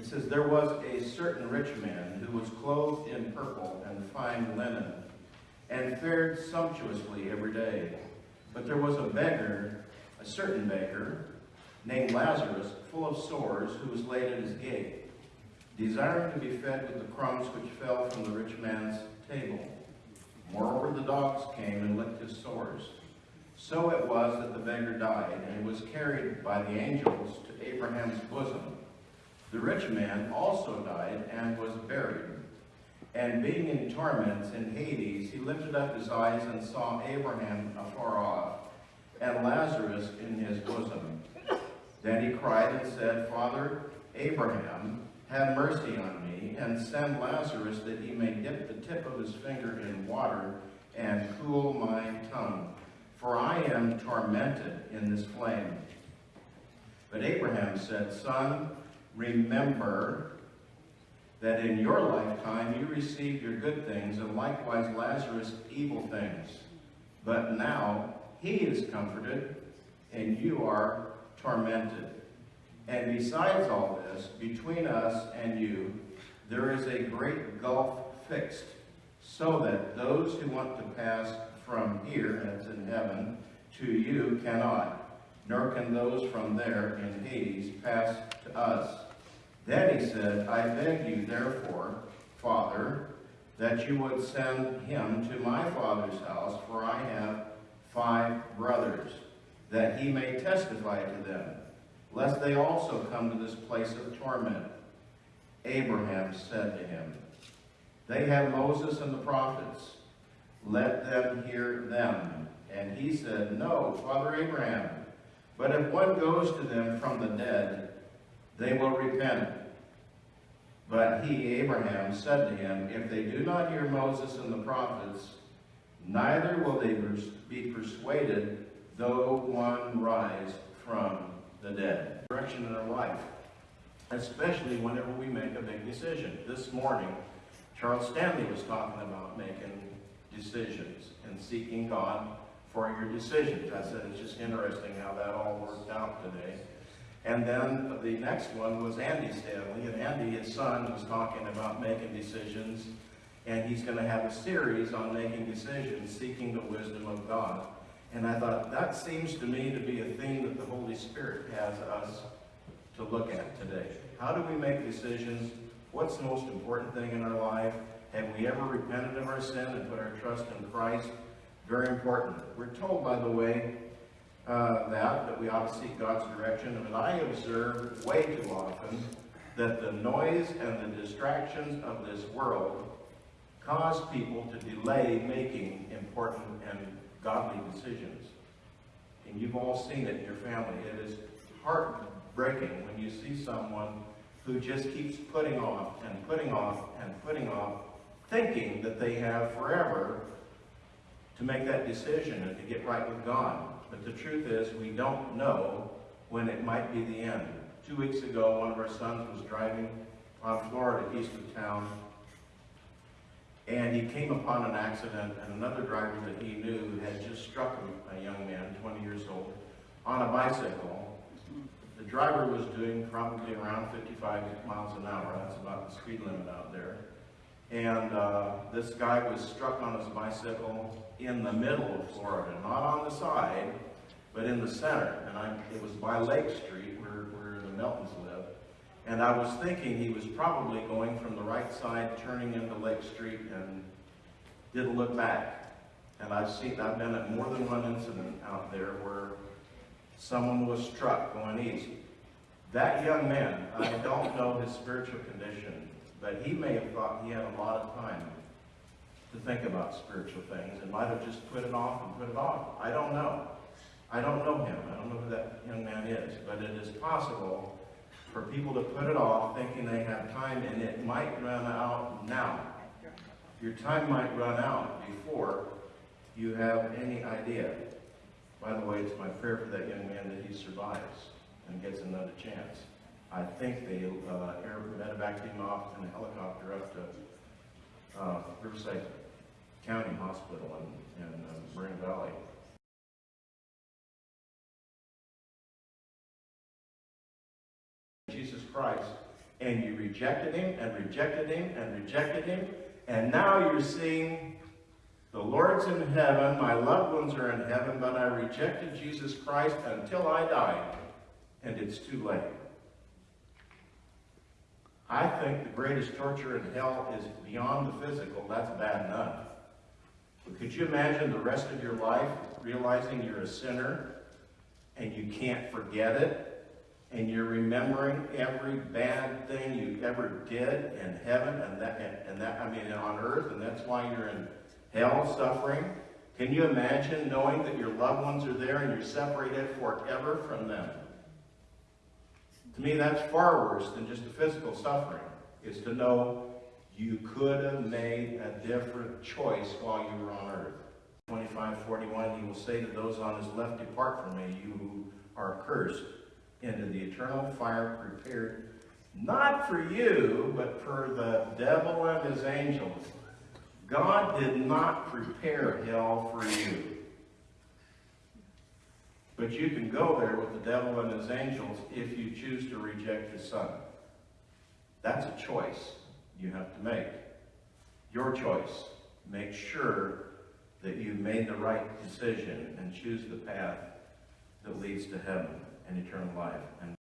It says, There was a certain rich man who was clothed in purple and fine linen, and fared sumptuously every day. But there was a beggar, a certain beggar, named Lazarus, full of sores, who was laid at his gate, desiring to be fed with the crumbs which fell from the rich man's table. Moreover, the dogs came and licked his sores. So it was that the beggar died, and was carried by the angels to Abraham's bosom. The rich man also died and was buried. And being in torments in Hades, he lifted up his eyes and saw Abraham afar off, and Lazarus in his bosom. Then he cried and said, Father Abraham, have mercy on me, and send Lazarus that he may dip the tip of his finger in water and cool my tongue, for I am tormented in this flame. But Abraham said, Son, remember that in your lifetime you received your good things, and likewise Lazarus evil things. But now he is comforted, and you are tormented. And besides all this, between us and you, there is a great gulf fixed, so that those who want to pass from here, as in heaven, to you cannot, nor can those from there in Hades pass to us. Then he said, I beg you, therefore, Father, that you would send him to my father's house, for I have five brothers, that he may testify to them, lest they also come to this place of torment. Abraham said to him, They have Moses and the prophets. Let them hear them. And he said, No, Father Abraham, but if one goes to them from the dead, they will repent. But he, Abraham, said to him, If they do not hear Moses and the prophets, neither will they be persuaded, though one rise from the dead. Direction in our life, especially whenever we make a big decision. This morning, Charles Stanley was talking about making decisions and seeking God for your decisions. I said it's just interesting how that all worked out today. And then the next one was Andy Stanley, and Andy, his son, was talking about making decisions, and he's going to have a series on making decisions, seeking the wisdom of God. And I thought, that seems to me to be a theme that the Holy Spirit has us to look at today. How do we make decisions? What's the most important thing in our life? Have we ever repented of our sin and put our trust in Christ? Very important. We're told, by the way, uh, that, that we ought to seek God's direction. And I observe way too often that the noise and the distractions of this world cause people to delay making important and godly decisions. And you've all seen it in your family. It is heartbreaking when you see someone who just keeps putting off and putting off and putting off, thinking that they have forever to make that decision and to get right with God. But the truth is, we don't know when it might be the end. Two weeks ago, one of our sons was driving on Florida, east of town, and he came upon an accident, and another driver that he knew had just struck a young man, 20 years old, on a bicycle. The driver was doing probably around 55 miles an hour. That's about the speed limit out there. And uh, this guy was struck on his bicycle in the middle of Florida, not on the side, but in the center. And I, it was by Lake Street, where, where the Meltons live. And I was thinking he was probably going from the right side, turning into Lake Street, and didn't look back. And I've seen, I've been at more than one incident out there where someone was struck going east. That young man, I don't know his spiritual condition, but he may have thought he had a lot of time to think about spiritual things and might have just put it off and put it off. I don't know. I don't know him. I don't know who that young man is. But it is possible for people to put it off thinking they have time and it might run out now. Your time might run out before you have any idea. By the way, it's my prayer for that young man that he survives and gets another chance. I think they uh, air medevaced him off in a helicopter up to uh, Riverside County Hospital in, in uh, Moreno Valley. Jesus Christ and you rejected him and rejected him and rejected him, and now you're seeing the Lord's in heaven, my loved ones are in heaven, but I rejected Jesus Christ until I died, and it's too late. I think the greatest torture in hell is beyond the physical. That's bad enough. But could you imagine the rest of your life realizing you're a sinner and you can't forget it? And you're remembering every bad thing you ever did in heaven and that, and, and that, I mean, on earth, and that's why you're in hell suffering? Can you imagine knowing that your loved ones are there and you're separated forever from them? To me, that's far worse than just the physical suffering, is to know you could have made a different choice while you were on earth. 25, 41, he will say to those on his left, Depart from me, you who are cursed, into the eternal fire prepared not for you, but for the devil and his angels. God did not prepare hell for you. But you can go there with the devil and his angels if you choose to reject his son. That's a choice you have to make. Your choice. Make sure that you made the right decision and choose the path that leads to heaven and eternal life. And